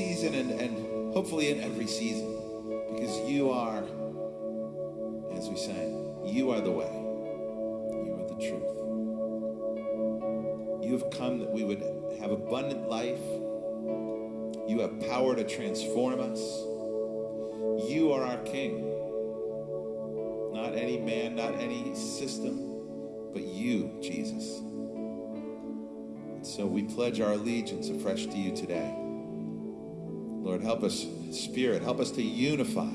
season and, and hopefully in every season because you are, as we sang, you are the way, you are the truth. You have come that we would have abundant life. You have power to transform us. You are our King. Not any man, not any system, but you, Jesus. And so we pledge our allegiance afresh to you today. Lord, help us, Spirit, help us to unify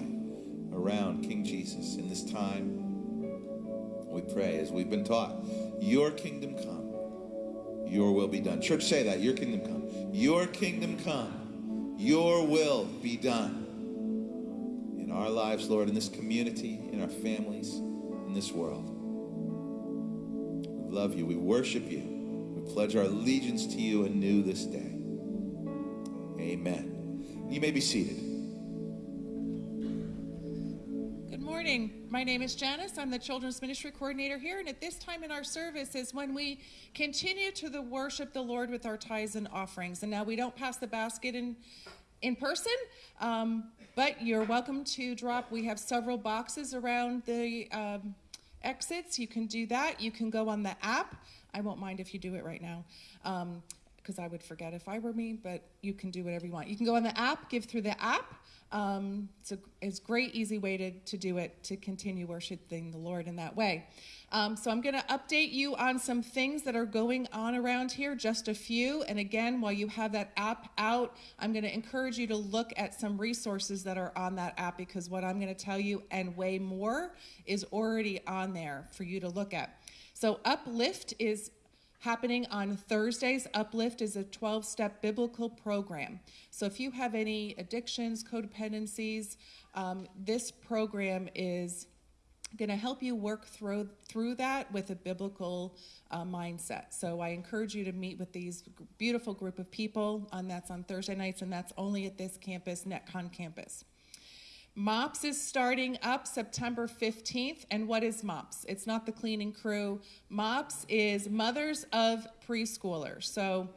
around King Jesus in this time. We pray as we've been taught, your kingdom come, your will be done. Church, say that, your kingdom come. Your kingdom come, your will be done in our lives, Lord, in this community, in our families, in this world. We love you. We worship you. We pledge our allegiance to you anew this day. Amen. You may be seated. Good morning. My name is Janice. I'm the Children's Ministry Coordinator here, and at this time in our service is when we continue to the worship the Lord with our tithes and offerings. And now we don't pass the basket in in person, um, but you're welcome to drop. We have several boxes around the um, exits. You can do that. You can go on the app. I won't mind if you do it right now. Um, because I would forget if I were me, but you can do whatever you want. You can go on the app, give through the app. Um, it's a it's great, easy way to, to do it, to continue worshiping the Lord in that way. Um, so I'm going to update you on some things that are going on around here, just a few. And again, while you have that app out, I'm going to encourage you to look at some resources that are on that app because what I'm going to tell you and way more is already on there for you to look at. So Uplift is happening on Thursdays. Uplift is a 12 step biblical program. So if you have any addictions, codependencies, um, this program is going to help you work through through that with a biblical uh, mindset. So I encourage you to meet with these beautiful group of people, and that's on Thursday nights, and that's only at this campus, Netcong campus. MOPS is starting up September 15th. And what is MOPS? It's not the cleaning crew. MOPS is Mothers of Preschoolers. So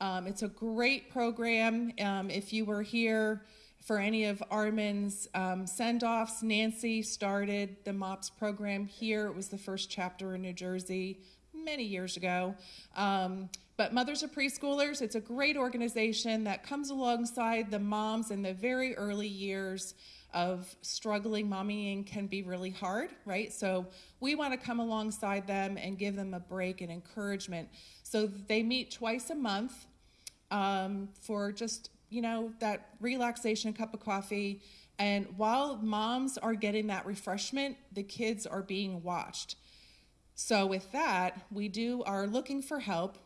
um, it's a great program. Um, if you were here for any of Armin's um, send offs, Nancy started the MOPS program here. It was the first chapter in New Jersey many years ago. Um, but Mothers of Preschoolers, it's a great organization that comes alongside the moms in the very early years of struggling mommying can be really hard, right? So we want to come alongside them and give them a break and encouragement. So they meet twice a month um, for just, you know, that relaxation cup of coffee. And while moms are getting that refreshment, the kids are being watched. So with that, we do are looking for help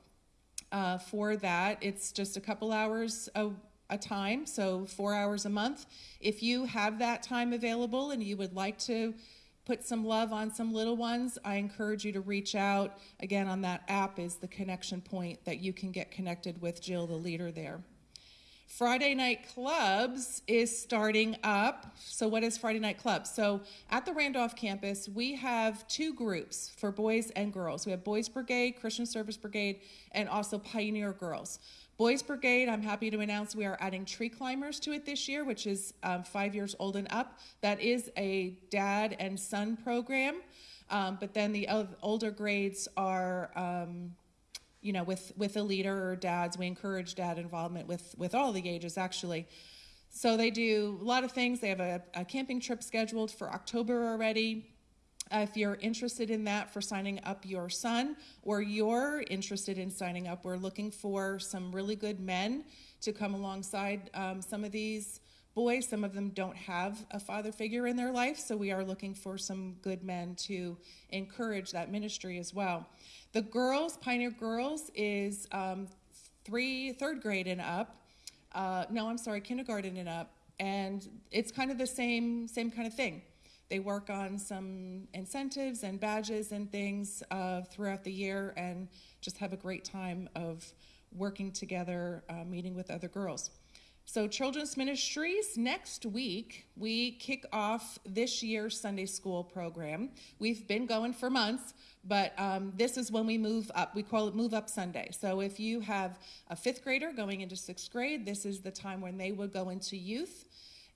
uh, for that. It's just a couple hours a, a time, so four hours a month. If you have that time available and you would like to put some love on some little ones, I encourage you to reach out. Again, on that app is the connection point that you can get connected with Jill, the leader there. Friday Night Clubs is starting up. So, what is Friday Night Clubs? So, at the Randolph campus, we have two groups for boys and girls. We have Boys Brigade, Christian Service Brigade, and also Pioneer Girls. Boys Brigade, I'm happy to announce we are adding tree climbers to it this year, which is um, five years old and up. That is a dad and son program. Um, but then the older grades are, um, you know, with, with a leader or dads. We encourage dad involvement with, with all the ages, actually. So they do a lot of things. They have a, a camping trip scheduled for October already. If you're interested in that for signing up your son or you're interested in signing up, we're looking for some really good men to come alongside um, some of these boys. Some of them don't have a father figure in their life, so we are looking for some good men to encourage that ministry as well. The girls, Pioneer Girls, is um, three, third grade and up. Uh, no, I'm sorry, kindergarten and up, and it's kind of the same, same kind of thing. They work on some incentives and badges and things uh, throughout the year and just have a great time of working together, uh, meeting with other girls. So, Children's Ministries, next week, we kick off this year's Sunday school program. We've been going for months, but um, this is when we move up. We call it Move Up Sunday. So, if you have a fifth grader going into sixth grade, this is the time when they would go into youth.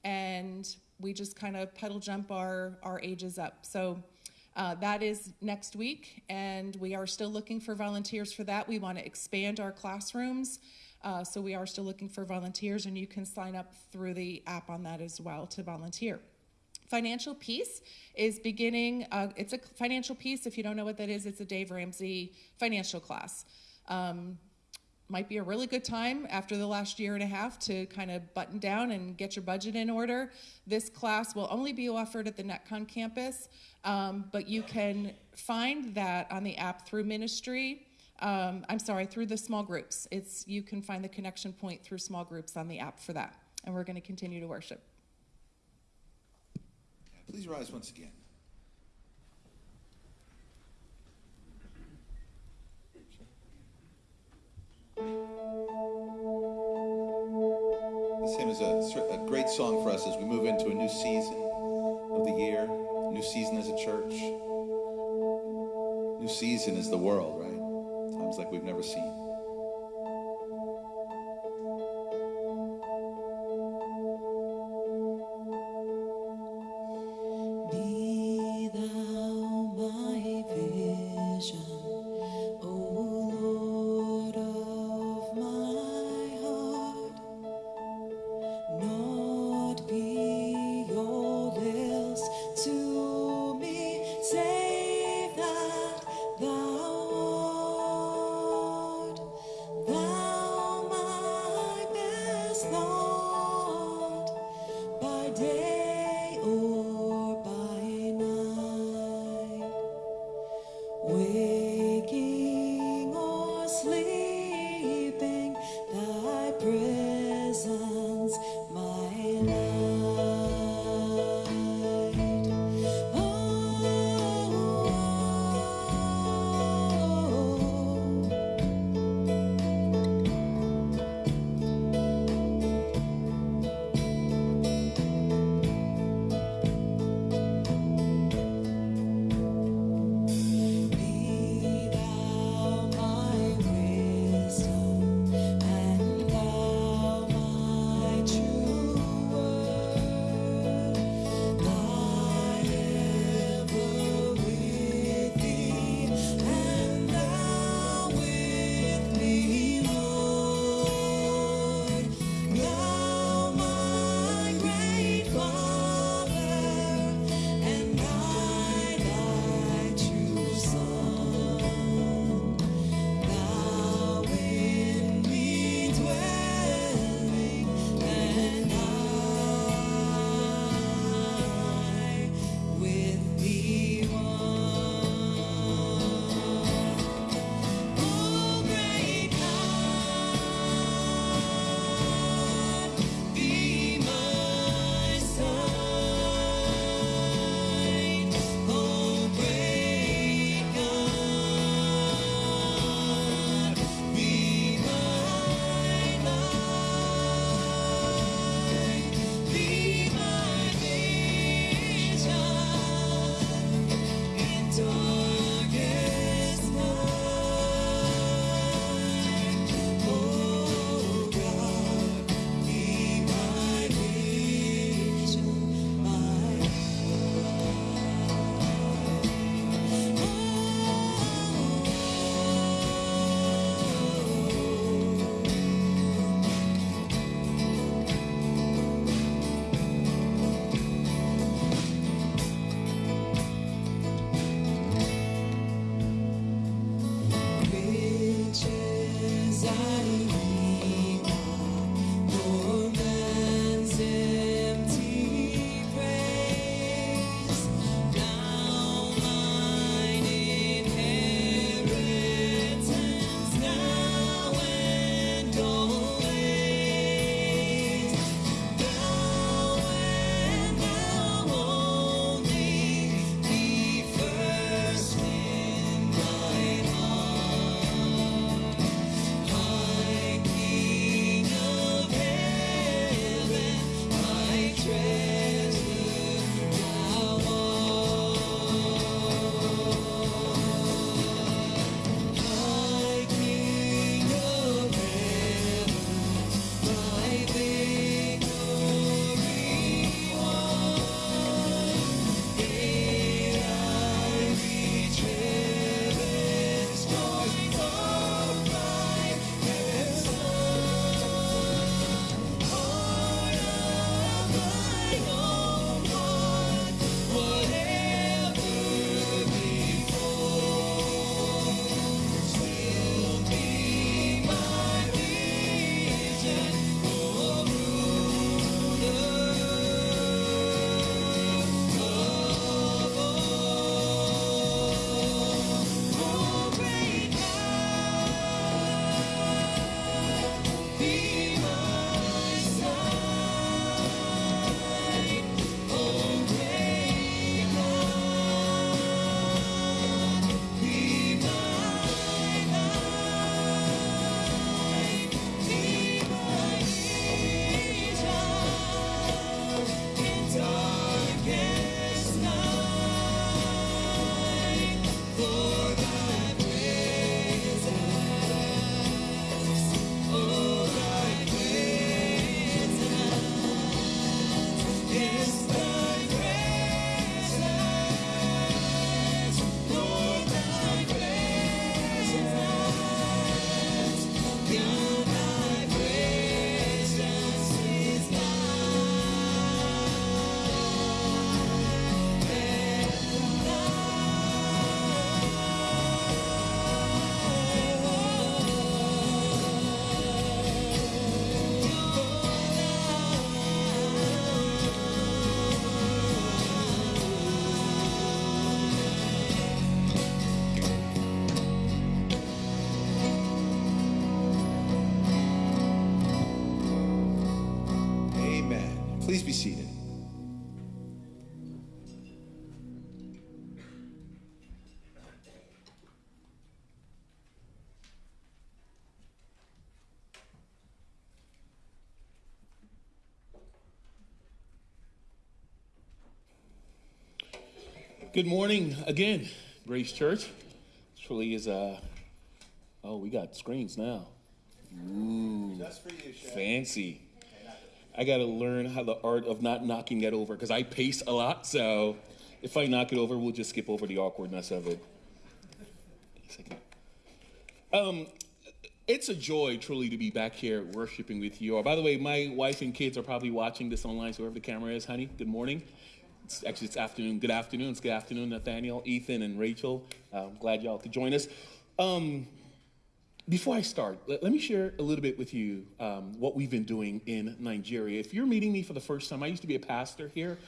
And we just kind of pedal jump our, our ages up. So, uh, that is next week, and we are still looking for volunteers for that. We want to expand our classrooms. Uh, so we are still looking for volunteers, and you can sign up through the app on that as well to volunteer. Financial Peace is beginning, uh, it's a financial piece. If you don't know what that is, it's a Dave Ramsey financial class. Um, might be a really good time after the last year and a half to kind of button down and get your budget in order. This class will only be offered at the Netcong campus, um, but you can find that on the app through ministry um, I'm sorry, through the small groups. It's you can find the connection point through small groups on the app for that, and we're going to continue to worship. Please rise once again. This hymn is a, a great song for us as we move into a new season of the year, new season as a church. New season is the world, right? times like we've never seen. Good morning again, Grace Church. Truly is a. oh, we got screens now. Ooh, Just for you, Chef. fancy. I got to learn how the art of not knocking that over because I pace a lot. So if I knock it over, we'll just skip over the awkwardness of it. Um, it's a joy truly to be back here worshiping with you. Oh, by the way, my wife and kids are probably watching this online, so wherever the camera is, honey, good morning. It's actually it's afternoon. Good afternoon. It's good afternoon, Nathaniel, Ethan, and Rachel. Uh, I'm glad y'all could join us. Um, before I start, let, let me share a little bit with you um, what we've been doing in Nigeria. If you're meeting me for the first time, I used to be a pastor here,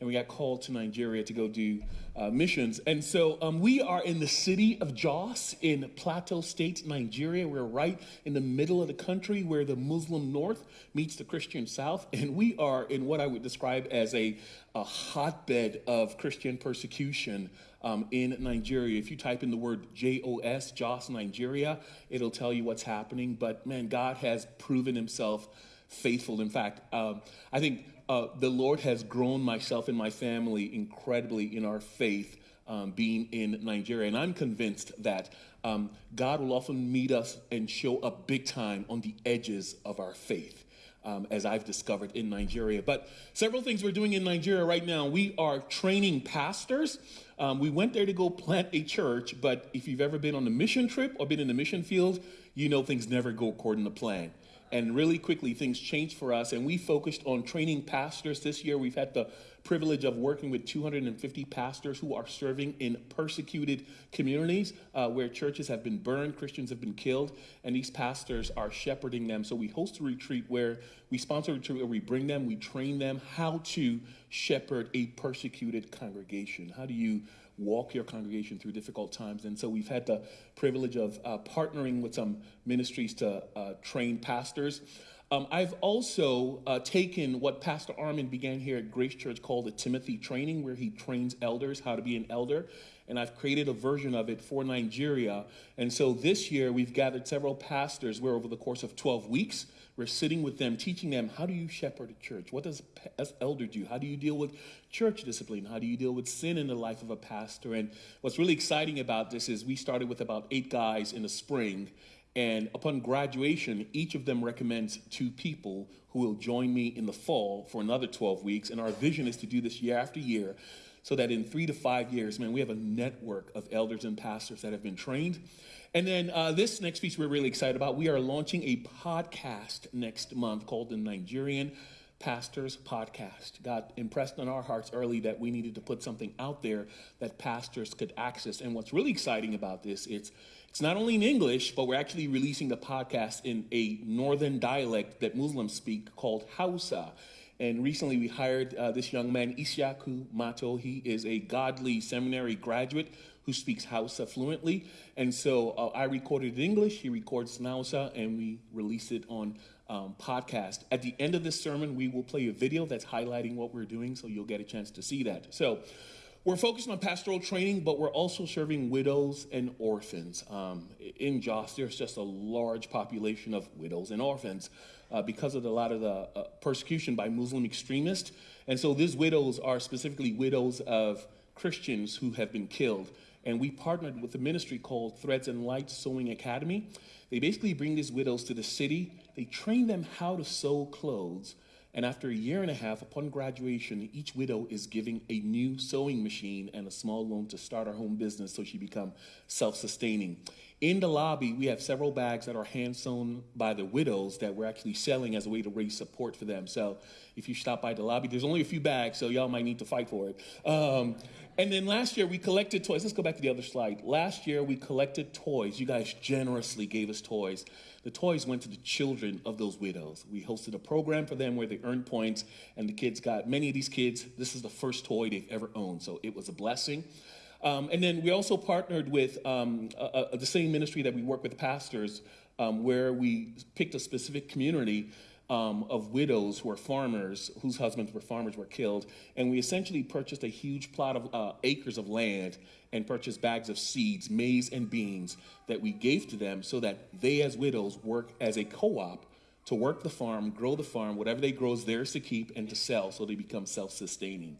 and we got called to Nigeria to go do uh, missions. And so um, we are in the city of Jos in Plateau State, Nigeria. We're right in the middle of the country where the Muslim north meets the Christian south. And we are in what I would describe as a, a hotbed of Christian persecution um, in Nigeria. If you type in the word JOS, Jos, Nigeria, it'll tell you what's happening. But man, God has proven himself faithful. In fact, um, I think uh, the Lord has grown myself and my family incredibly in our faith. Um, being in Nigeria, and I'm convinced that um, God will often meet us and show up big time on the edges of our faith. Um, as I've discovered in Nigeria. But several things we're doing in Nigeria right now. We are training pastors. Um, we went there to go plant a church, but if you've ever been on a mission trip or been in the mission field, you know things never go according to plan and really quickly things changed for us and we focused on training pastors this year. We've had the privilege of working with 250 pastors who are serving in persecuted communities uh, where churches have been burned christians have been killed and these pastors are shepherding them. So we host a retreat where we sponsor a retreat where we bring them we train them how to shepherd a persecuted congregation. How do you walk your congregation through difficult times. And so we've had the privilege of uh, partnering with some ministries to uh, train pastors. Um, I've also uh, taken what Pastor Armin began here at Grace Church called the Timothy Training, where he trains elders how to be an elder. And I've created a version of it for Nigeria. And so this year we've gathered several pastors where over the course of 12 weeks, we're sitting with them, teaching them how do you shepherd a church? What does an elder do? How do you deal with church discipline? How do you deal with sin in the life of a pastor? And what's really exciting about this is we started with about eight guys in the spring. And upon graduation, each of them recommends two people who will join me in the fall for another 12 weeks. And our vision is to do this year after year so that in three to five years, man, we have a network of elders and pastors that have been trained. And then uh, this next piece we're really excited about. We are launching a podcast next month called the Nigerian Pastors Podcast. God impressed on our hearts early that we needed to put something out there that pastors could access. And what's really exciting about this, it's it's not only in English, but we're actually releasing the podcast in a northern dialect that Muslims speak called Hausa. And recently we hired uh, this young man, Isiaku Mato. He is a godly seminary graduate who speaks Hausa fluently. And so uh, I recorded in English, he records Hausa, and we release it on um, podcast. At the end of this sermon, we will play a video that's highlighting what we're doing, so you'll get a chance to see that. So we're focused on pastoral training, but we're also serving widows and orphans. Um, in Jos, there's just a large population of widows and orphans uh, because of a lot of the uh, persecution by Muslim extremists. And so these widows are specifically widows of Christians who have been killed. And we partnered with a ministry called Threads and Light Sewing Academy. They basically bring these widows to the city, they train them how to sew clothes. And after a year and a half, upon graduation, each widow is giving a new sewing machine and a small loan to start her home business so she become self-sustaining. In the lobby, we have several bags that are hand sewn by the widows that we're actually selling as a way to raise support for them. So if you stop by the lobby, there's only a few bags, so y'all might need to fight for it. Um, and then last year we collected toys. Let's go back to the other slide. Last year we collected toys. You guys generously gave us toys. The toys went to the children of those widows. We hosted a program for them where they earned points, and the kids got, many of these kids, this is the first toy they've ever owned. So it was a blessing. Um, and then we also partnered with um, uh, uh, the same ministry that we work with pastors, um, where we picked a specific community um, of widows who are farmers, whose husbands were farmers, were killed. And we essentially purchased a huge plot of uh, acres of land and purchased bags of seeds, maize and beans that we gave to them so that they, as widows, work as a co op to work the farm, grow the farm. Whatever they grow is theirs to keep and to sell so they become self sustaining.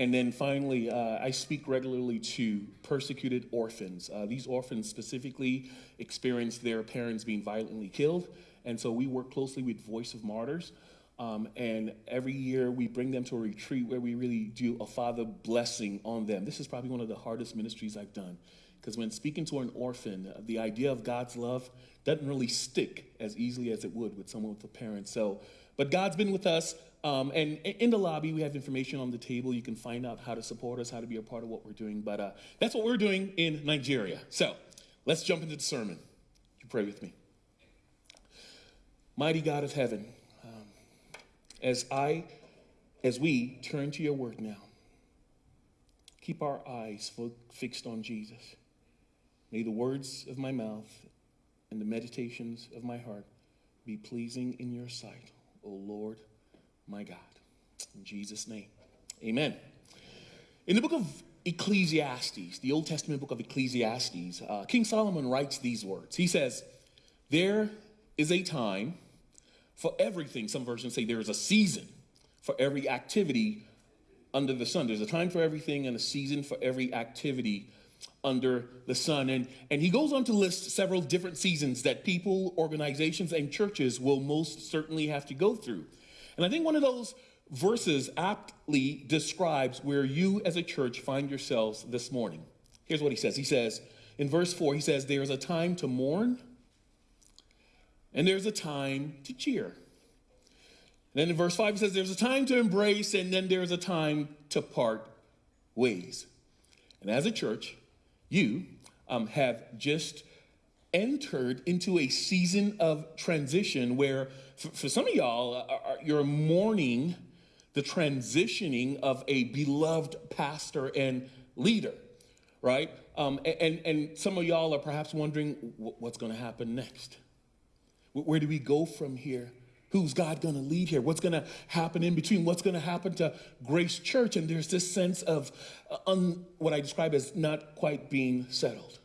And then finally, uh, I speak regularly to persecuted orphans. Uh, these orphans specifically experience their parents being violently killed. And so we work closely with Voice of Martyrs. Um, and every year we bring them to a retreat where we really do a father blessing on them. This is probably one of the hardest ministries I've done. Because when speaking to an orphan, uh, the idea of God's love doesn't really stick as easily as it would with someone with a parent. So, but God's been with us. Um, and in the lobby, we have information on the table. You can find out how to support us, how to be a part of what we're doing. But uh, that's what we're doing in Nigeria. So let's jump into the sermon. You pray with me. Mighty God of heaven, um, as I, as we turn to your word now, keep our eyes fixed on Jesus. May the words of my mouth and the meditations of my heart be pleasing in your sight, O Lord my God. In Jesus' name, amen. In the book of Ecclesiastes, the Old Testament book of Ecclesiastes, uh, King Solomon writes these words. He says, There is a time for everything. Some versions say there is a season for every activity under the sun. There's a time for everything and a season for every activity under the sun. And, and he goes on to list several different seasons that people, organizations, and churches will most certainly have to go through. And I think one of those verses aptly describes where you as a church find yourselves this morning. Here's what he says He says, in verse 4, he says, There's a time to mourn and there's a time to cheer. And then in verse 5, he says, There's a time to embrace and then there's a time to part ways. And as a church, you um, have just entered into a season of transition where, for, for some of y'all, uh, you're mourning the transitioning of a beloved pastor and leader, right? Um, and, and some of y'all are perhaps wondering what's going to happen next. Where do we go from here? Who's God going to lead here? What's going to happen in between? What's going to happen to Grace Church? And there's this sense of uh, un, what I describe as not quite being settled.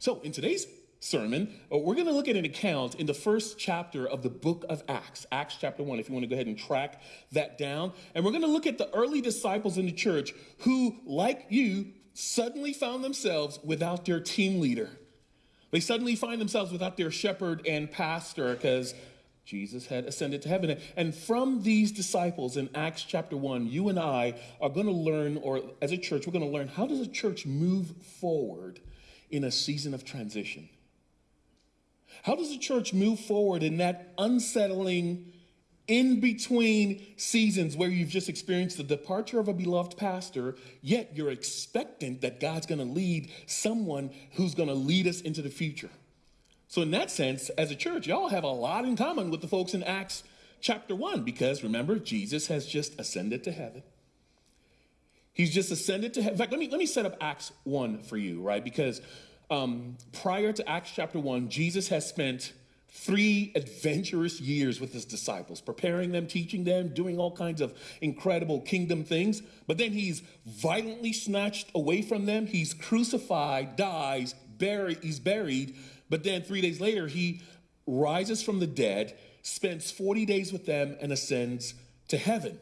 So, in today's sermon, uh, we're going to look at an account in the first chapter of the book of Acts, Acts chapter 1, if you want to go ahead and track that down. And we're going to look at the early disciples in the church who, like you, suddenly found themselves without their team leader. They suddenly find themselves without their shepherd and pastor because Jesus had ascended to heaven. And from these disciples in Acts chapter 1, you and I are going to learn, or as a church, we're going to learn how does a church move forward in a season of transition? How does a church move forward in that unsettling, in between seasons where you've just experienced the departure of a beloved pastor, yet you're expectant that God's going to lead someone who's going to lead us into the future? So, in that sense, as a church, y'all have a lot in common with the folks in Acts chapter 1 because remember, Jesus has just ascended to heaven. He's just ascended to heaven. In fact, let me, let me set up Acts 1 for you, right? Because um, prior to Acts chapter 1, Jesus has spent three adventurous years with his disciples, preparing them, teaching them, doing all kinds of incredible kingdom things. But then he's violently snatched away from them. He's crucified, dies, buried, he's buried, but then three days later, he rises from the dead, spends 40 days with them, and ascends to heaven.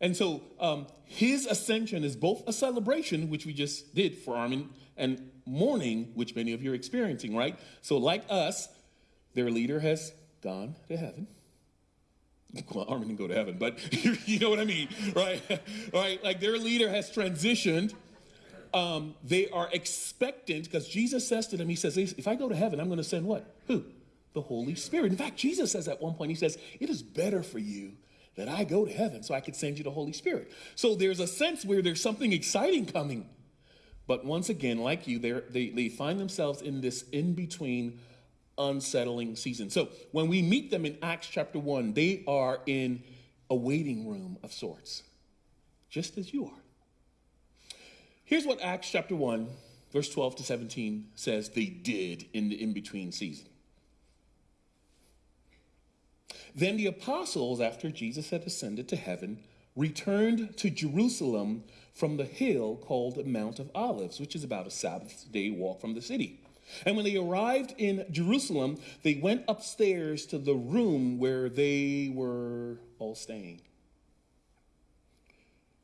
And so um, his ascension is both a celebration, which we just did for Armin, and mourning, which many of you are experiencing, right? So, like us, their leader has gone to heaven. Well, Armin didn't go to heaven, but you know what I mean, right? right? Like their leader has transitioned um, they are expectant because Jesus says to them, He says, If I go to heaven, I'm going to send what? Who? The Holy Spirit. In fact, Jesus says at one point, He says, It is better for you that I go to heaven so I could send you the Holy Spirit. So there's a sense where there's something exciting coming. But once again, like you, they, they find themselves in this in between unsettling season. So when we meet them in Acts chapter 1, they are in a waiting room of sorts, just as you are. Here's what Acts chapter 1, verse 12 to 17 says they did in the in between season. Then the apostles, after Jesus had ascended to heaven, returned to Jerusalem from the hill called Mount of Olives, which is about a Sabbath day walk from the city. And when they arrived in Jerusalem, they went upstairs to the room where they were all staying.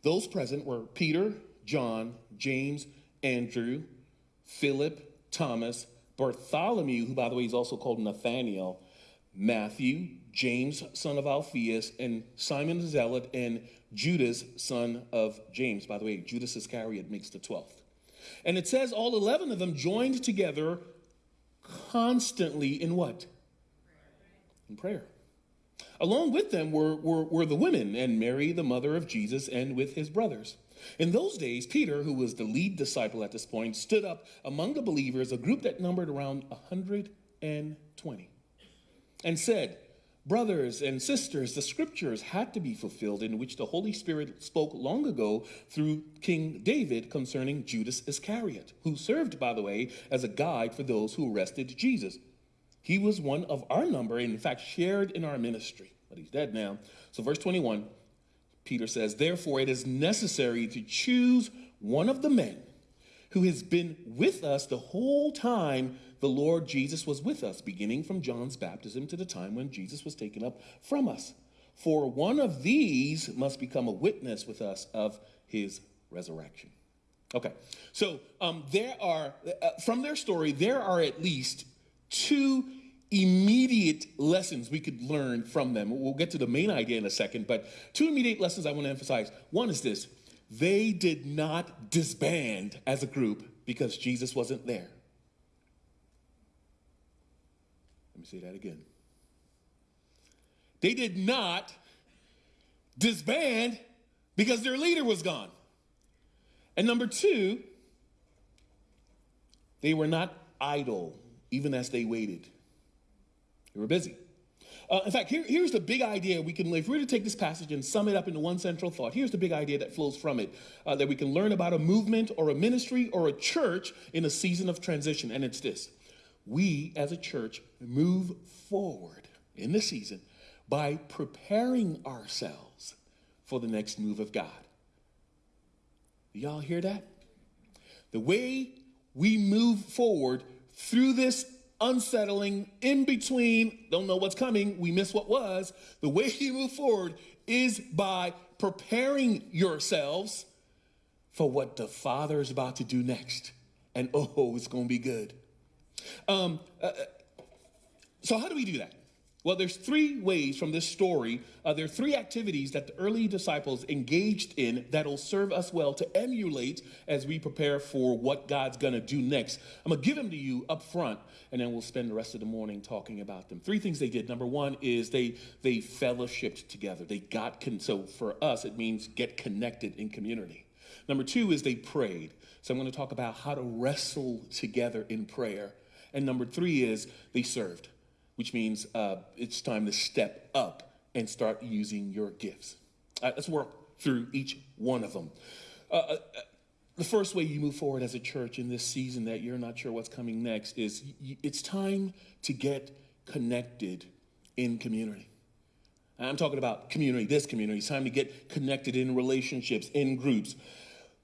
Those present were Peter, John, James, Andrew, Philip, Thomas, Bartholomew, who, by the way, is also called Nathaniel, Matthew, James, son of Alphaeus, and Simon the Zealot, and Judas, son of James. By the way, Judas Iscariot makes the 12th. And it says all 11 of them joined together constantly in what? In prayer. Along with them were, were, were the women and Mary, the mother of Jesus, and with his brothers. In those days, Peter, who was the lead disciple at this point, stood up among the believers, a group that numbered around 120, and said, Brothers and sisters, the scriptures had to be fulfilled in which the Holy Spirit spoke long ago through King David concerning Judas Iscariot, who served, by the way, as a guide for those who arrested Jesus. He was one of our number, and in fact, shared in our ministry, but he's dead now. So, verse 21, Peter says, Therefore, it is necessary to choose one of the men who has been with us the whole time the Lord Jesus was with us, beginning from John's baptism to the time when Jesus was taken up from us. For one of these must become a witness with us of his resurrection. Okay, so um, there are, uh, from their story, there are at least two immediate lessons we could learn from them. We'll get to the main idea in a second, but two immediate lessons I want to emphasize. One is this they did not disband as a group because Jesus wasn't there. Let me say that again. They did not disband because their leader was gone. And number two, they were not idle even as they waited. They were busy. Uh, in fact, here, here's the big idea we can, if we were to take this passage and sum it up into one central thought, here's the big idea that flows from it uh, that we can learn about a movement or a ministry or a church in a season of transition. And it's this we as a church move forward in the season by preparing ourselves for the next move of God. Y'all hear that? The way we move forward through this unsettling, in between, don't know what's coming, we miss what was. The way you move forward is by preparing yourselves for what the Father is about to do next. And oh, it's going to be good. Um, uh, uh, so, how do we do that? Well, there's three ways from this story. Uh, there are three activities that the early disciples engaged in that'll serve us well to emulate as we prepare for what God's going to do next. I'm going to give them to you up front, and then we'll spend the rest of the morning talking about them. Three things they did. Number one is they they fellowshipped together. They got con- so for us it means get connected in community. Number two is they prayed. So I'm going to talk about how to wrestle together in prayer. And number three is they served which means uh, it's time to step up and start using your gifts. Uh, let's work through each one of them. Uh, uh, the first way you move forward as a church in this season that you're not sure what's coming next is it's time to get connected in community. I'm talking about community, this community. It's time to get connected in relationships, in groups.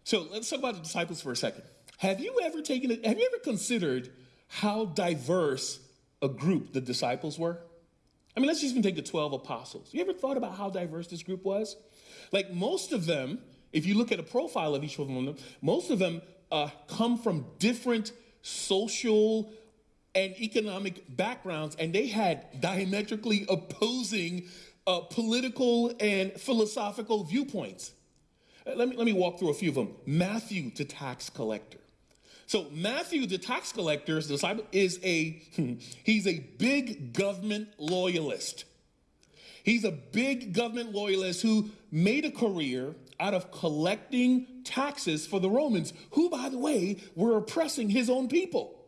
So let's talk about the disciples for a second. Have you ever taken it, have you ever considered how diverse a group the disciples were? I mean, let's just even take the 12 apostles. You ever thought about how diverse this group was? Like most of them, if you look at a profile of each one of them, most of them uh, come from different social and economic backgrounds, and they had diametrically opposing uh, political and philosophical viewpoints. Let me, let me walk through a few of them. Matthew, the tax collector. So Matthew, the tax collector, disciple, is a he's a big government loyalist. He's a big government loyalist who made a career out of collecting taxes for the Romans, who, by the way, were oppressing his own people.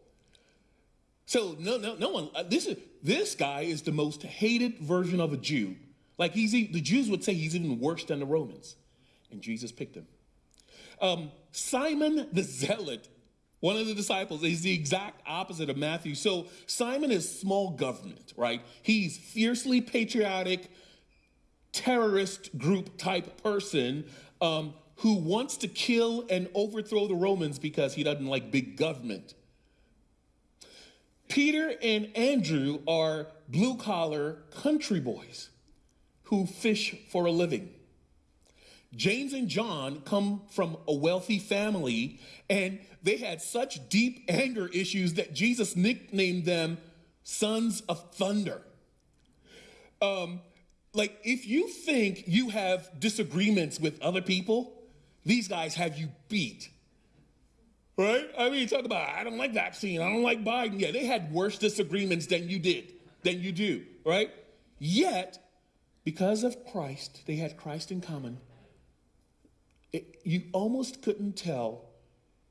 So no, no, no one. Uh, this is this guy is the most hated version of a Jew. Like he's the Jews would say he's even worse than the Romans, and Jesus picked him. Um, Simon the Zealot One of the disciples is the exact opposite of Matthew. So Simon is small government, right? He's fiercely patriotic, terrorist group type person um, who wants to kill and overthrow the Romans because he doesn't like big government. Peter and Andrew are blue collar country boys who fish for a living. James and John come from a wealthy family, and they had such deep anger issues that Jesus nicknamed them sons of thunder. Um, like, if you think you have disagreements with other people, these guys have you beat. Right? I mean, talk about, I don't like vaccine, I don't like Biden. Yeah, they had worse disagreements than you did, than you do, right? Yet, because of Christ, they had Christ in common. It, you almost couldn't tell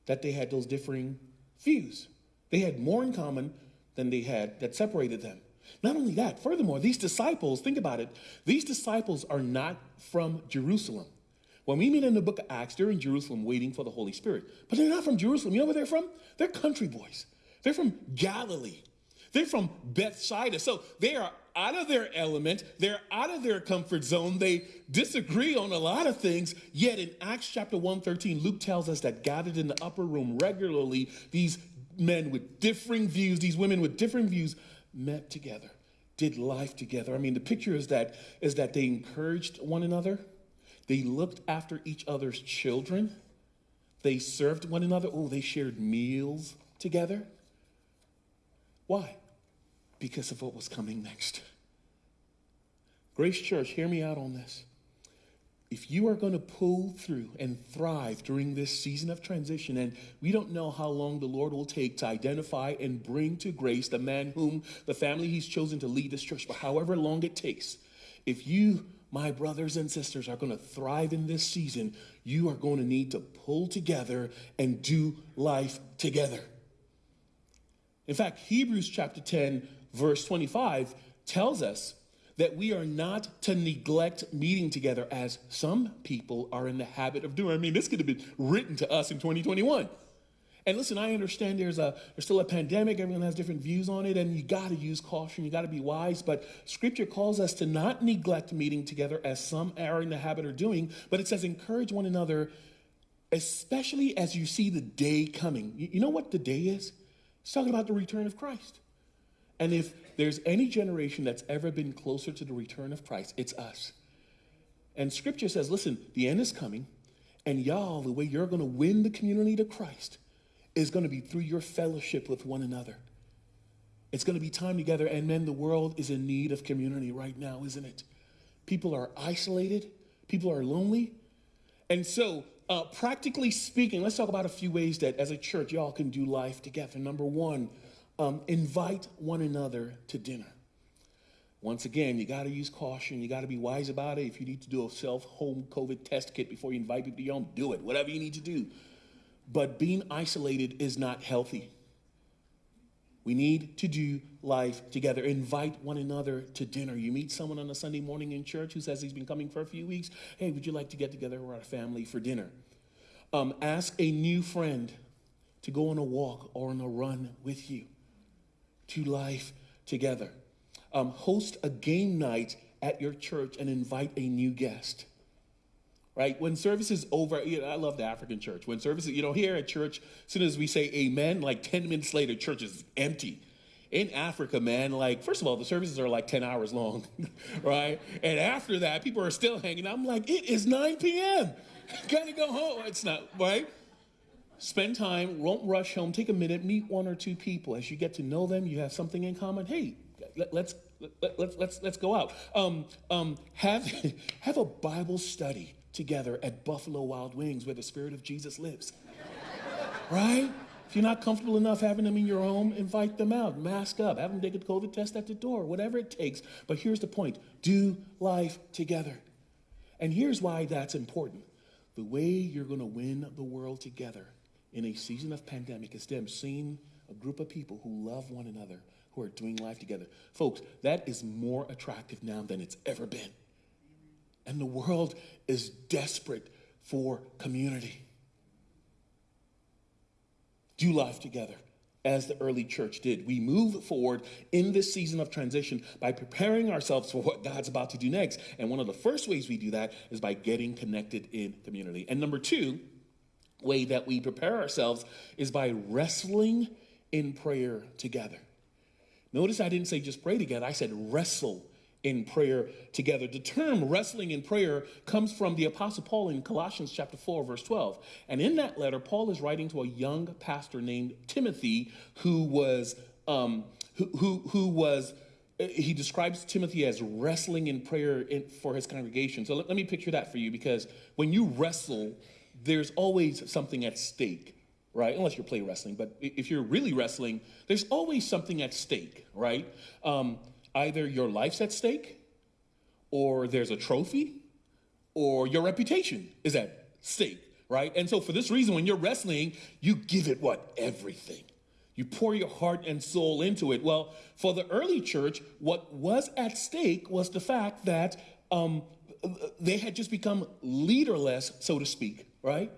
that they had those differing views. They had more in common than they had that separated them. Not only that, furthermore, these disciples, think about it, these disciples are not from Jerusalem. When we meet in the book of Acts, they're in Jerusalem waiting for the Holy Spirit. But they're not from Jerusalem. You know where they're from? They're country boys. They're from Galilee. They're from Bethsaida. So they are out of their element. They're out of their comfort zone. They disagree on a lot of things. Yet in Acts chapter 113, Luke tells us that gathered in the upper room regularly, these men with differing views, these women with different views, met together, did life together. I mean, the picture is that is that they encouraged one another they looked after each other's children. They served one another. Oh, they shared meals together. Why? Because of what was coming next. Grace Church, hear me out on this. If you are going to pull through and thrive during this season of transition, and we don't know how long the Lord will take to identify and bring to grace the man whom the family he's chosen to lead this church, but however long it takes, if you my brothers and sisters are going to thrive in this season, you are going to need to pull together and do life together. In fact, Hebrews chapter 10, verse 25 tells us that we are not to neglect meeting together as some people are in the habit of doing. I mean, this could have been written to us in 2021. And listen, I understand there's a there's still a pandemic. Everyone has different views on it, and you got to use caution. You got to be wise. But Scripture calls us to not neglect meeting together, as some are in the habit of doing. But it says encourage one another, especially as you see the day coming. You know what the day is? It's talking about the return of Christ. And if there's any generation that's ever been closer to the return of Christ, it's us. And Scripture says, listen, the end is coming, and y'all, the way you're going to win the community to Christ is going to be through your fellowship with one another. It's going to be time together. And men, the world is in need of community right now, isn't it? People are isolated, people are lonely. And so, uh, practically speaking, let's talk about a few ways that as a church, y'all can do life together. Number one, um, invite one another to dinner. Once again, you got to use caution. You got to be wise about it. If you need to do a self home COVID test kit before you invite people to your home, do it. Whatever you need to do. But being isolated is not healthy. We need to do life together. Invite one another to dinner. You meet someone on a Sunday morning in church who says he's been coming for a few weeks. Hey, would you like to get together with our family for dinner? Um, ask a new friend to go on a walk or on a run with you. To life together. Um, host a game night at your church and invite a new guest right? When service is over, you know, I love the African church. When service, you know, here at church, as soon as we say amen, like 10 minutes later, church is empty. In Africa, man, like, first of all, the services are like 10 hours long, right? And after that, people are still hanging out. I'm like, it is 9 p.m. Gotta go home. It's not, right? Spend time, won't rush home, take a minute, meet one or two people. As you get to know them, you have something in common. Hey, let, us let, let's let's let's go out. Um, um, have have a Bible study together at Buffalo Wild Wings where the Spirit of Jesus lives. right? If you're not comfortable enough having them in your home, invite them out. Mask up. Have them take a COVID test at the door, whatever it takes. But here's the point do life together. And here's why that's important. The way you're going to win the world together in a season of pandemic is them seeing a group of people who love one another, who are doing life together. Folks, that is more attractive now than it's ever been. And the world is desperate for community. do life together as the early church did. We move forward in this season of transition by preparing ourselves for what God's about to do next. And one of the first ways we do that is by getting connected in community. And number two, way that we prepare ourselves is by wrestling in prayer together. Notice I didn't say just pray together, I said wrestle in prayer together. The term wrestling in prayer comes from the Apostle Paul in Colossians chapter 4, verse 12. And in that letter, Paul is writing to a young pastor named Timothy who was, um, who, who, who was, he describes Timothy as wrestling in prayer in, for his congregation. So let, let me picture that for you because when you wrestle, there's always something at stake right? Unless you're play wrestling, but if you're really wrestling, there's always something at stake, right? Um, either your life's at stake, or there's a trophy, or your reputation is at stake, right? And so for this reason, when you're wrestling, you give it what? Everything. You pour your heart and soul into it. Well, for the early church, what was at stake was the fact that um, they had just become leaderless, so to speak, right?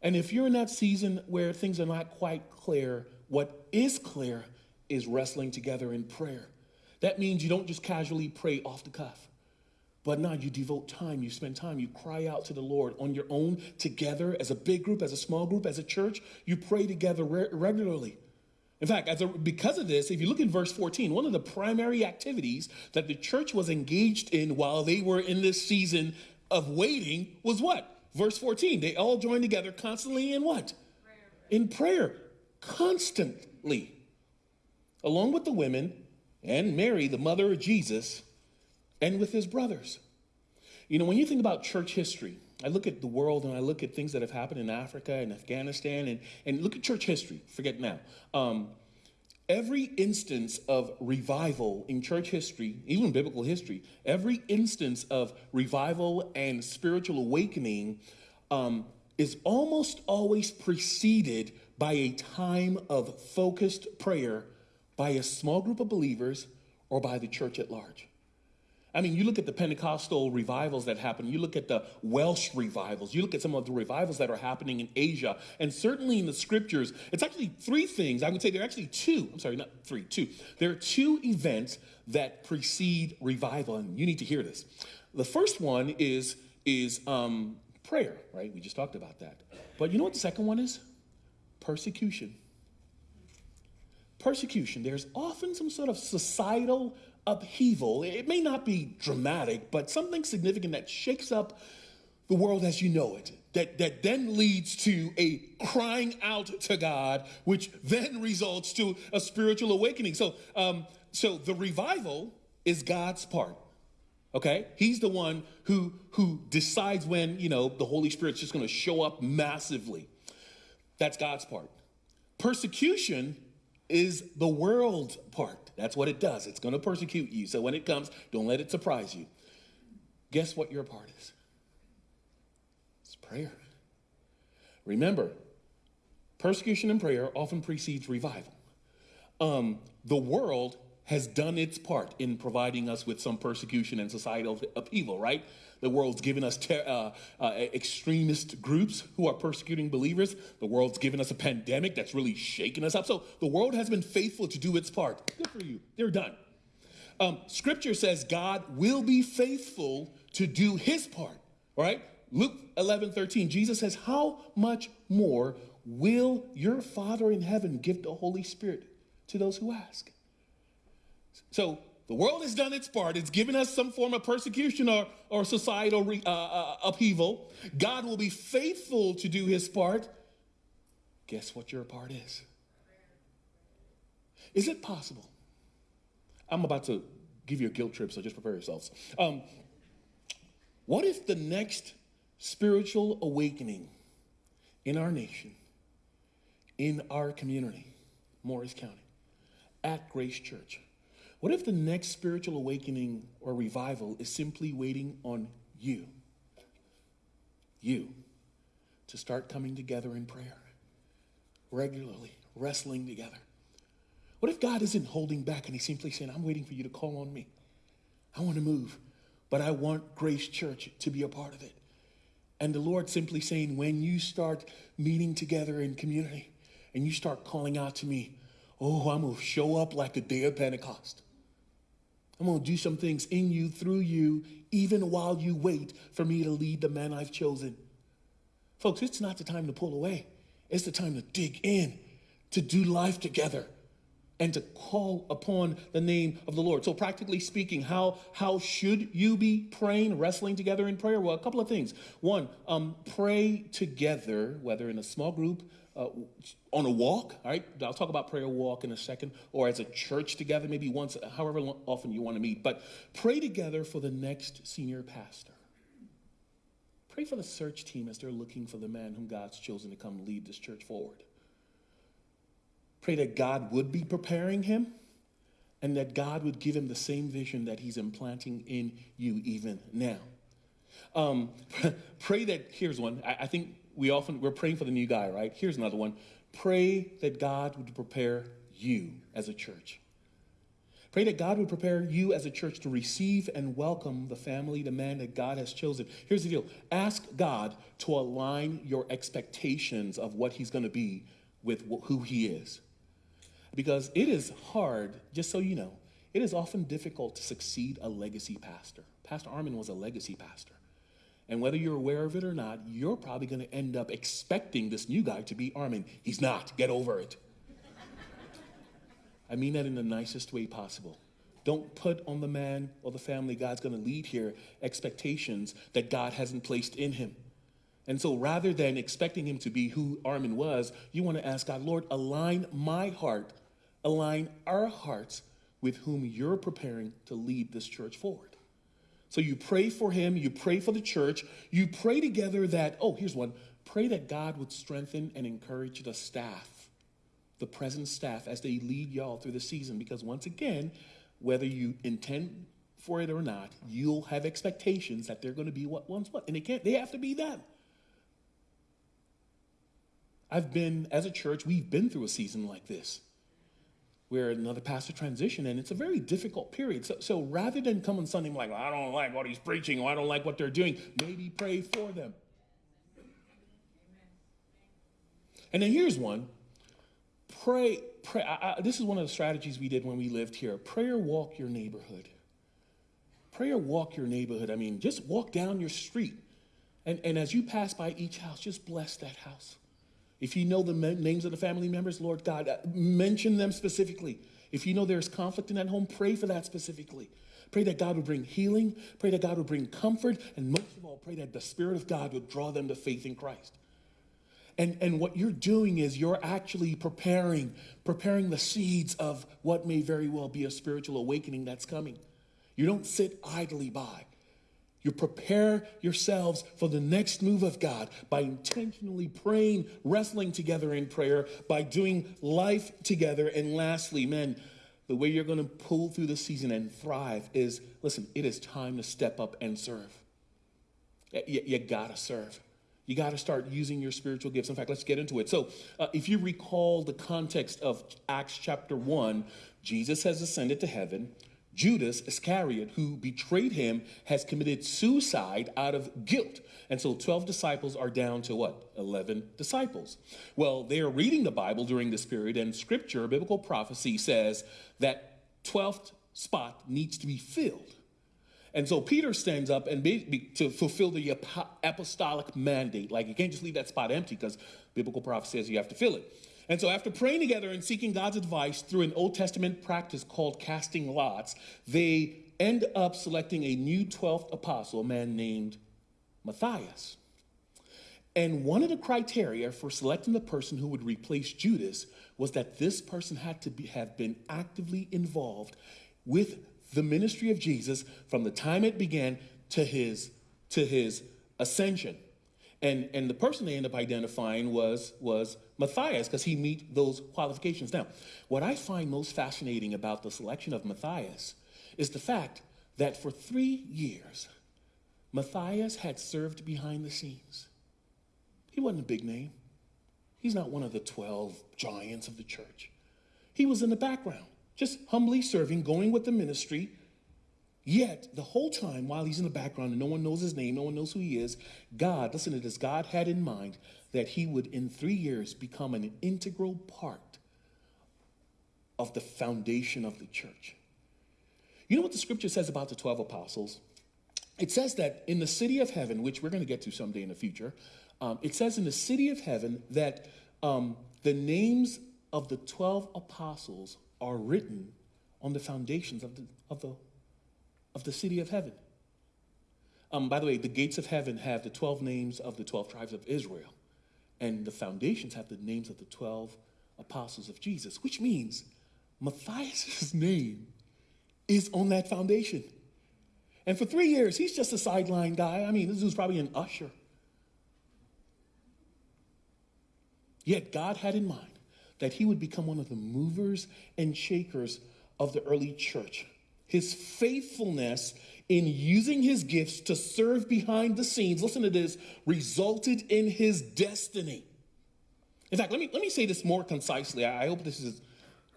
And if you're in that season where things are not quite clear, what is clear is wrestling together in prayer. That means you don't just casually pray off the cuff, but now you devote time, you spend time, you cry out to the Lord on your own, together, as a big group, as a small group, as a church. You pray together re- regularly. In fact, as a, because of this, if you look in verse 14, one of the primary activities that the church was engaged in while they were in this season of waiting was what? Verse 14. They all joined together constantly in what? Prayer. In prayer. Constantly along with the women and Mary, the mother of Jesus, and with his brothers. You know, when you think about church history, I look at the world and I look at things that have happened in Africa and Afghanistan and, and look at church history, forget now. Um, every instance of revival in church history, even biblical history, every instance of revival and spiritual awakening um, is almost always preceded by a time of focused prayer by a small group of believers or by the church at large. I mean, you look at the Pentecostal revivals that happen, you look at the Welsh revivals, you look at some of the revivals that are happening in Asia, and certainly in the scriptures, it's actually three things. I would say there are actually two, I'm sorry, not three, two. There are two events that precede revival, and you need to hear this. The first one is, is um, prayer, right? We just talked about that. But you know what the second one is? Persecution persecution, there's often some sort of societal upheaval. It may not be dramatic, but something significant that shakes up the world as you know it. That, that then leads to a crying out to God, which then results to a spiritual awakening. So, um, so the revival is God's part. Okay, He's the one who who decides when you know the Holy Spirit's just going to show up massively. That's God's part. Persecution is the world part. That's what it does. It's going to persecute you. So when it comes, don't let it surprise you. Guess what your part is? It's prayer. Remember, persecution and prayer often precedes revival. Um, the world has done its part in providing us with some persecution and societal upheaval, right? The world's given us uh, uh, extremist groups who are persecuting believers. The world's given us a pandemic that's really shaking us up. So the world has been faithful to do its part. Good for you. They're done. Um, scripture says God will be faithful to do his part, right? Luke 11, 13, Jesus says, How much more will your Father in heaven give the Holy Spirit to those who ask? So the world has done its part. It's given us some form of persecution or, or societal re, uh, uh, upheaval. God will be faithful to do his part. Guess what your part is? Is it possible? I'm about to give you a guilt trip, so just prepare yourselves. Um, what if the next spiritual awakening in our nation, in our community, Morris County, at Grace Church, what if the next spiritual awakening or revival is simply waiting on you? You to start coming together in prayer regularly, wrestling together. What if God isn't holding back and He's simply saying, I'm waiting for you to call on me? I want to move, but I want Grace Church to be a part of it. And the Lord simply saying, when you start meeting together in community and you start calling out to me, oh, I'm going to show up like the day of Pentecost. I'm going to do some things in you, through you, even while you wait for me to lead the man I've chosen. Folks, it's not the time to pull away. It's the time to dig in, to do life together, and to call upon the name of the Lord. So, practically speaking, how, how should you be praying, wrestling together in prayer? Well, a couple of things. One, um, pray together, whether in a small group, uh, on a walk, all right? I'll talk about prayer walk in a second, or as a church together, maybe once, however often you want to meet. But pray together for the next senior pastor. Pray for the search team as they're looking for the man whom God's chosen to come lead this church forward. Pray that God would be preparing him and that God would give him the same vision that he's implanting in you even now. Um, pray that, here's one. I, I think we often, we're praying for the new guy, right? Here's another one. Pray that God would prepare you as a church. Pray that God would prepare you as a church to receive and welcome the family, the man that God has chosen. Here's the deal ask God to align your expectations of what He's going to be with who He is. Because it is hard, just so you know, it is often difficult to succeed a legacy pastor. Pastor Armin was a legacy pastor. And whether you're aware of it or not, you're probably going to end up expecting this new guy to be Armin. He's not. Get over it. I mean that in the nicest way possible. Don't put on the man or the family God's going to lead here expectations that God hasn't placed in him. And so rather than expecting him to be who Armin was, you want to ask God, Lord, align my heart, align our hearts with whom you're preparing to lead this church forward. So you pray for him, you pray for the church, you pray together that, oh, here's one pray that God would strengthen and encourage the staff the present staff as they lead y'all through the season. Because once again, whether you intend for it or not, you'll have expectations that they're going to be what once what, and they can't. They have to be that. I've been as a church, we've been through a season like this, where another pastor transition, and it's a very difficult period. So, so rather than come on Sunday like, well, I don't like what he's preaching, or I don't like what they're doing, maybe pray for them. And then here's one Pray, pray. I, I, this is one of the strategies we did when we lived here. Prayer walk your neighborhood. Prayer walk your neighborhood. I mean, just walk down your street. And, and as you pass by each house, just bless that house. If you know the names of the family members, Lord God, uh, mention them specifically. If you know there's conflict in that home, pray for that specifically. Pray that God would bring healing. Pray that God would bring comfort. And most of all, pray that the Spirit of God would draw them to faith in Christ. And, and what you're doing is you're actually preparing, preparing the seeds of what may very well be a spiritual awakening that's coming. You don't sit idly by. You prepare yourselves for the next move of God by intentionally praying, wrestling together in prayer, by doing life together. And lastly, men, the way you're going to pull through the season and thrive is listen, it is time to step up and serve. You, you got to serve. You got to start using your spiritual gifts. In fact, let's get into it. So, uh, if you recall the context of Acts chapter 1, Jesus has ascended to heaven. Judas Iscariot, who betrayed him, has committed suicide out of guilt. And so 12 disciples are down to what? 11 disciples. Well, they are reading the Bible during this period, and scripture, biblical prophecy says that 12th spot needs to be filled. And so Peter stands up and be, be, to fulfill the apostolic mandate. Like you can't just leave that spot empty because biblical prophecy says you have to fill it. And so after praying together and seeking God's advice through an Old Testament practice called casting lots, they end up selecting a new 12th apostle, a man named Matthias. And one of the criteria for selecting the person who would replace Judas was that this person had to be, have been actively involved with the ministry of Jesus from the time it began to his to his ascension. And, and the person they end up identifying was, was Matthias because he meet those qualifications. Now, what I find most fascinating about the selection of Matthias is the fact that for three years, Matthias had served behind the scenes. He wasn't a big name. He's not one of the 12 giants of the church. He was in the background just humbly serving, going with the ministry, Yet, the whole time while he's in the background and no one knows his name, no one knows who he is, God, listen to this, God had in mind that he would, in three years, become an integral part of the foundation of the church. You know what the scripture says about the 12 apostles? It says that in the city of heaven, which we're going to get to someday in the future, um, it says in the city of heaven that um, the names of the 12 apostles are written on the foundations of the, of the, of the city of heaven. Um, by the way, the gates of heaven have the 12 names of the 12 tribes of Israel, and the foundations have the names of the 12 apostles of Jesus, which means Matthias' name is on that foundation. And for three years, he's just a sideline guy. I mean, this dude's probably an usher. Yet God had in mind that he would become one of the movers and shakers of the early church. His faithfulness in using his gifts to serve behind the scenes, listen to this, resulted in his destiny. In fact, let me, let me say this more concisely. I hope this is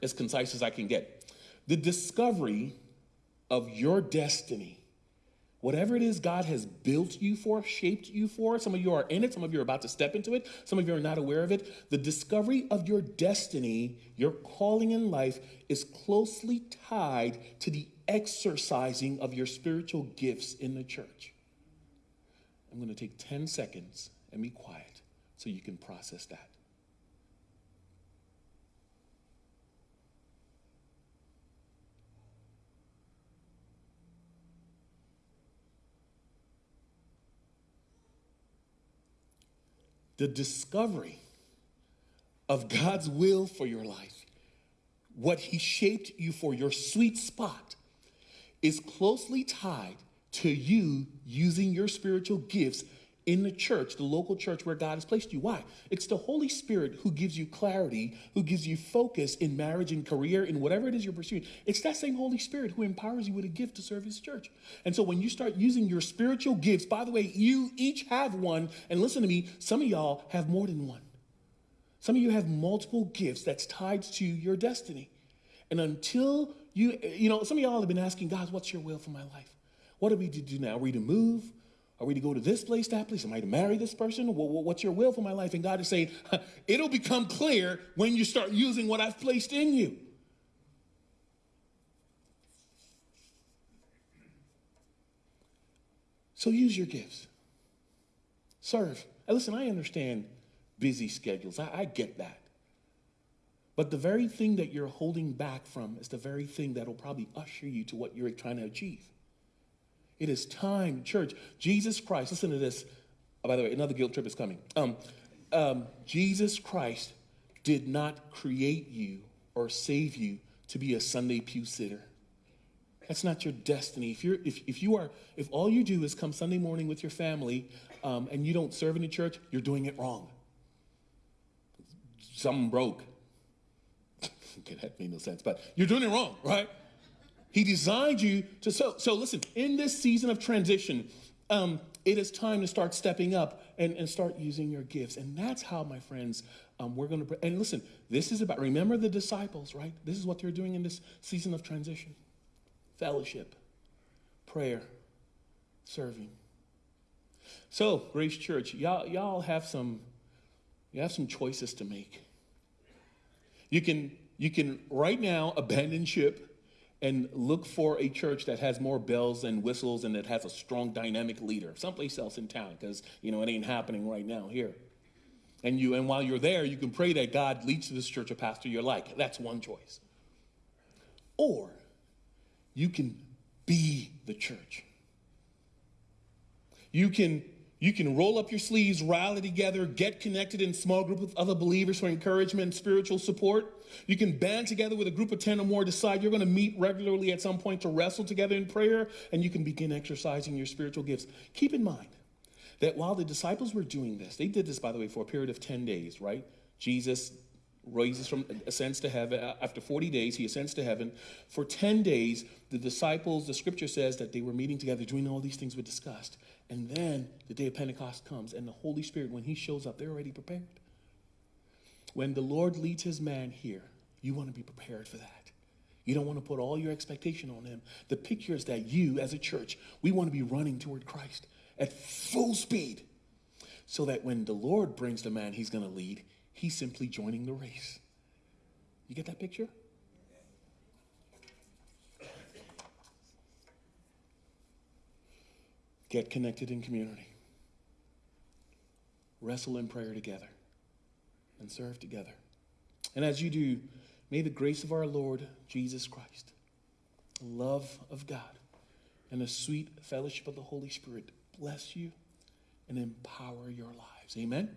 as concise as I can get. The discovery of your destiny Whatever it is God has built you for, shaped you for, some of you are in it, some of you are about to step into it, some of you are not aware of it. The discovery of your destiny, your calling in life, is closely tied to the exercising of your spiritual gifts in the church. I'm going to take 10 seconds and be quiet so you can process that. the discovery of God's will for your life, what He shaped you for, your sweet spot, is closely tied to you using your spiritual gifts in the church, the local church where God has placed you. Why? It's the Holy Spirit who gives you clarity, who gives you focus in marriage and career, in whatever it is you're pursuing. It's that same Holy Spirit who empowers you with a gift to serve His church. And so when you start using your spiritual gifts, by the way, you each have one. And listen to me, some of y'all have more than one. Some of you have multiple gifts that's tied to your destiny. And until you, you know, some of y'all have been asking, God, what's your will for my life? What are we to do now? Are we to move? Are we to go to this place, that place? Am I to marry this person? What's your will for my life? And God is saying, it'll become clear when you start using what I've placed in you. So use your gifts. Serve. And listen, I understand busy schedules. I, I get that. But the very thing that you're holding back from is the very thing that'll probably usher you to what you're trying to achieve. It is time, church. Jesus Christ, listen to this. Oh, by the way, another guilt trip is coming. Um, um, Jesus Christ did not create you or save you to be a Sunday pew sitter. That's not your destiny. If you're, if, if you are, if all you do is come Sunday morning with your family um, and you don't serve in the church, you're doing it wrong. Something broke. Okay, that made no sense, but you're doing it wrong, right? He designed you to so. So listen, in this season of transition, um, it is time to start stepping up and, and start using your gifts. And that's how, my friends, um, we're going to. And listen, this is about. Remember the disciples, right? This is what they're doing in this season of transition: fellowship, prayer, serving. So, Grace Church, y'all, y'all have some, you have some choices to make. You can, you can right now abandon ship and look for a church that has more bells and whistles and that has a strong dynamic leader someplace else in town because you know it ain't happening right now here. And you and while you're there you can pray that god leads to this church a pastor you're like that's one choice. Or you can be the church. You can you can roll up your sleeves, rally together, get connected in small group with other believers for encouragement and spiritual support. You can band together with a group of 10 or more, decide you're going to meet regularly at some point to wrestle together in prayer, and you can begin exercising your spiritual gifts. Keep in mind that while the disciples were doing this, they did this, by the way, for a period of 10 days, right? Jesus raises from ascends to heaven uh, after 40 days he ascends to heaven for 10 days the disciples the scripture says that they were meeting together doing all these things we discussed and then the day of Pentecost comes, and the Holy Spirit, when He shows up, they're already prepared. When the Lord leads His man here, you want to be prepared for that. You don't want to put all your expectation on him. The picture is that you, as a church, we want to be running toward Christ at full speed so that when the Lord brings the man he's going to lead, he's simply joining the race. You get that picture? Get connected in community. Wrestle in prayer together and serve together. And as you do, may the grace of our Lord Jesus Christ, the love of God, and the sweet fellowship of the Holy Spirit bless you and empower your lives. Amen?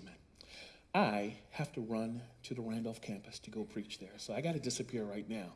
Amen. I have to run to the Randolph campus to go preach there, so I got to disappear right now.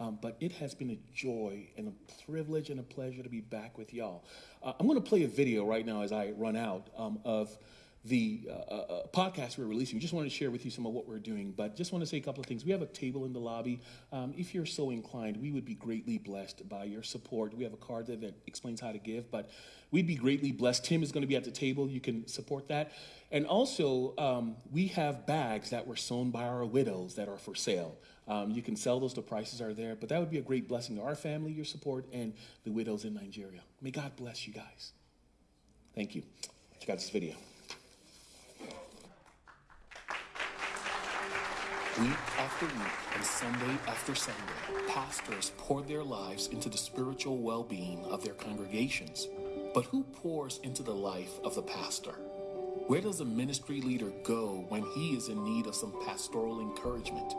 Um, but it has been a joy and a privilege and a pleasure to be back with y'all. Uh, I'm going to play a video right now as I run out um, of the uh, uh, uh, podcast we're releasing. We just wanted to share with you some of what we're doing, but just want to say a couple of things. We have a table in the lobby. Um, if you're so inclined, we would be greatly blessed by your support. We have a card there that explains how to give, but we'd be greatly blessed. Tim is going to be at the table. You can support that. And also, um, we have bags that were sewn by our widows that are for sale. Um, you can sell those, the prices are there, but that would be a great blessing to our family, your support, and the widows in Nigeria. May God bless you guys. Thank you. Check out this video. Week after week and Sunday after Sunday, pastors pour their lives into the spiritual well being of their congregations. But who pours into the life of the pastor? Where does a ministry leader go when he is in need of some pastoral encouragement?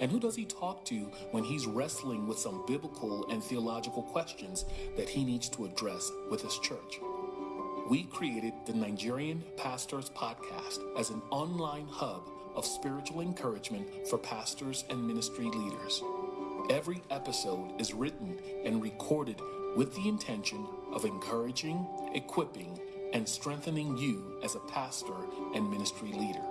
And who does he talk to when he's wrestling with some biblical and theological questions that he needs to address with his church? We created the Nigerian Pastors Podcast as an online hub of spiritual encouragement for pastors and ministry leaders. Every episode is written and recorded with the intention of encouraging, equipping, and strengthening you as a pastor and ministry leader.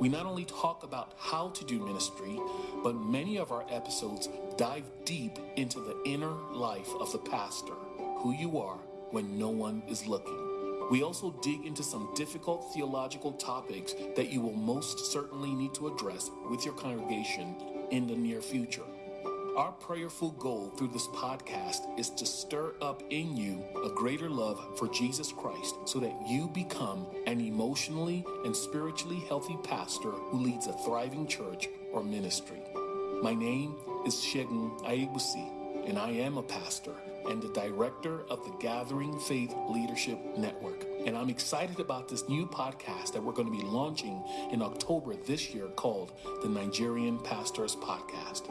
We not only talk about how to do ministry, but many of our episodes dive deep into the inner life of the pastor, who you are when no one is looking. We also dig into some difficult theological topics that you will most certainly need to address with your congregation in the near future. Our prayerful goal through this podcast is to stir up in you a greater love for Jesus Christ so that you become an emotionally and spiritually healthy pastor who leads a thriving church or ministry. My name is Shegun Ayebusi, and I am a pastor and the director of the Gathering Faith Leadership Network. And I'm excited about this new podcast that we're going to be launching in October this year called the Nigerian Pastors Podcast.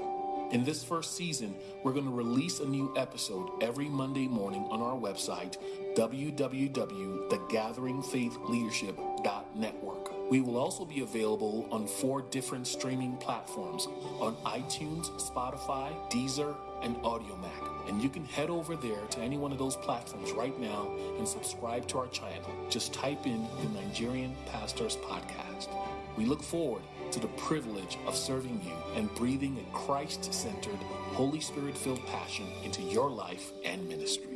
In this first season, we're going to release a new episode every Monday morning on our website, www.thegatheringfaithleadership.network. We will also be available on four different streaming platforms on iTunes, Spotify, Deezer, and Audiomack. And you can head over there to any one of those platforms right now and subscribe to our channel. Just type in the Nigerian Pastors Podcast. We look forward to the privilege of serving you and breathing a Christ centered, Holy Spirit filled passion into your life and ministry.